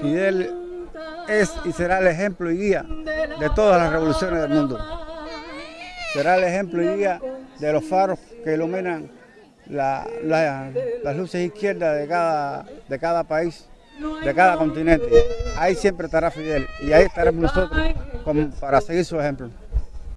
Fidel es y será el ejemplo y guía de todas las revoluciones del mundo. Será el ejemplo y guía de los faros que iluminan las luces izquierdas de cada, de cada país, de cada continente. Ahí siempre estará Fidel y ahí estaremos nosotros para seguir su ejemplo.